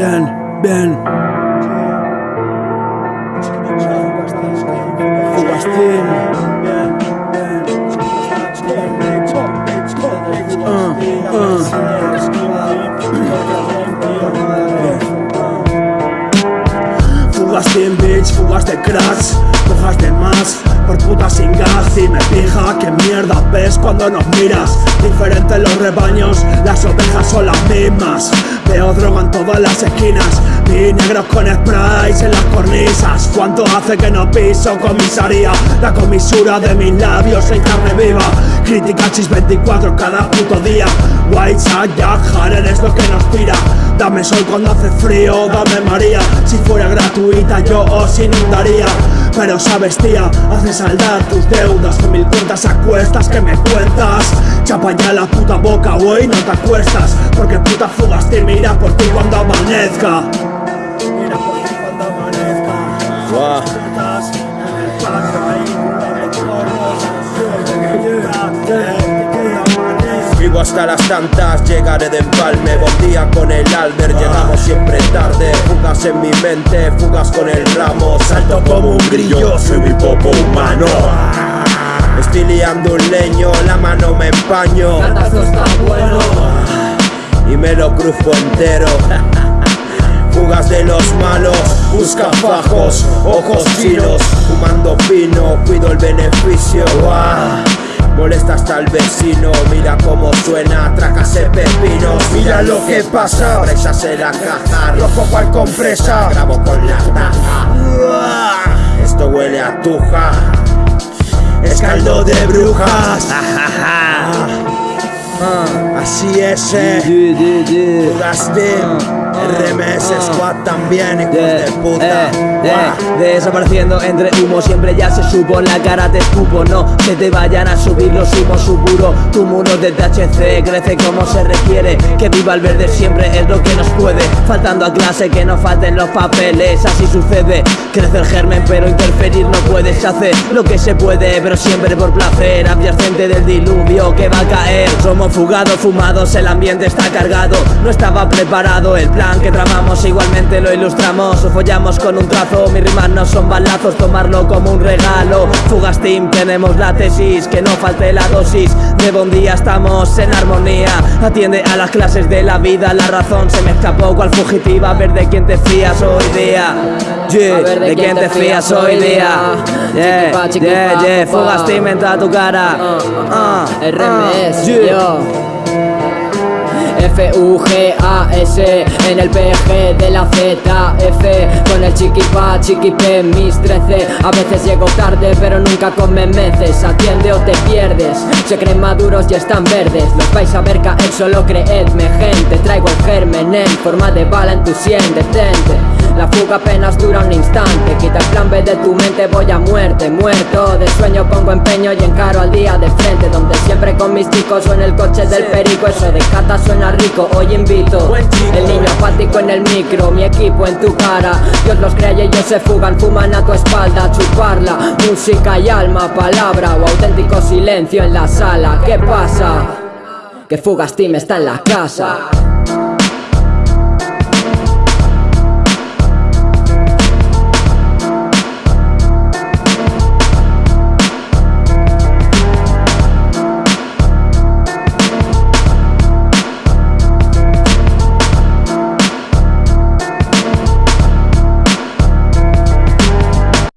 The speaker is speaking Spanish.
bien, bien. Fugastín. Uh, uh. Bitch, fugas de cracks, fugas de más por putas sin gas y me fija que mierda ves cuando nos miras Diferentes los rebaños, las ovejas son las mismas Veo droga en todas las esquinas. Vi negros con sprays en las cornisas. ¿Cuánto hace que no piso comisaría? La comisura de mis labios en carne viva. Crítica chis 24 cada puto día. White Jack Harden es lo que nos tira. Dame sol cuando hace frío, dame María. Si fuera gratuita yo os inundaría. Pero sabes tía, hace saldar tus deudas Con mil cuentas a que me cuentas. Chapa ya la puta boca, hoy no te acuestas Porque puta fugas te mira por ti cuando amanezca. Mira por ti cuando amanezca. Vivo hasta las tantas, llegaré de empalme. Buen día con el Alder, llegamos siempre tarde. Fugas en mi mente, fugas con el ramo. Salto como un grillo, soy mi popo humano. Estoy liando un leño, la mano me empaño. Bueno Y me lo cruzo entero. Fugas de los malos, busca fajos, ojos chinos Fumando pino, cuido el beneficio. Molesta hasta el vecino, mira cómo suena, tracase pepinos Mira lo que pasa, presas en la caja, rojo cual compresa Grabo con la taja, esto huele a tuja. Es caldo de brujas, así es eh. Fugaste RMS Squad también, hijos de puta. Desapareciendo entre humo, siempre ya se supo La cara te escupo, no que te vayan a subir los humos Suburo, tu muro de THC crece como se requiere Que viva el verde siempre es lo que nos puede Faltando a clase que no falten los papeles Así sucede, crece el germen pero interferir no puedes hacer Lo que se puede, pero siempre por placer Adyacente del diluvio que va a caer Somos fugados, fumados, el ambiente está cargado No estaba preparado el plan que tramamos igualmente lo ilustramos. O follamos con un trazo Mis rimas no son balazos, tomarlo como un regalo. Fugas team, tenemos la tesis, que no falte la dosis. De buen día estamos en armonía. Atiende a las clases de la vida, la razón se me escapó. Cual fugitiva A ver de quién te fías hoy día. De quién te fías hoy día. Yeah, yeah, yeah, fugas team entra a tu cara. Uh, RMS, yo F-U-G-A-S En el PG de la Z-F Con el chiquipa, chiquipe, mis 13 A veces llego tarde pero nunca con memeces Atiende o te pierdes Se creen maduros y están verdes. Los vais a ver caer, solo creedme gente. Traigo el germen en forma de bala en tu sien Detente. La fuga apenas dura un instante Quita el plan B de tu mente, voy a muerte Muerto. De sueño, pongo empeño y encaro al día de frente Donde siempre con mis chicos o en el coche del perico Eso de cata suena rico, hoy invito El niño apático en el micro, mi equipo en tu cara. Dios los crea y ellos se fugan, fuman a tu espalda Chuparla, música y alma, palabra o auténtico silencio en la sala. ¿Qué pasa? Que Fugas Team está en la casa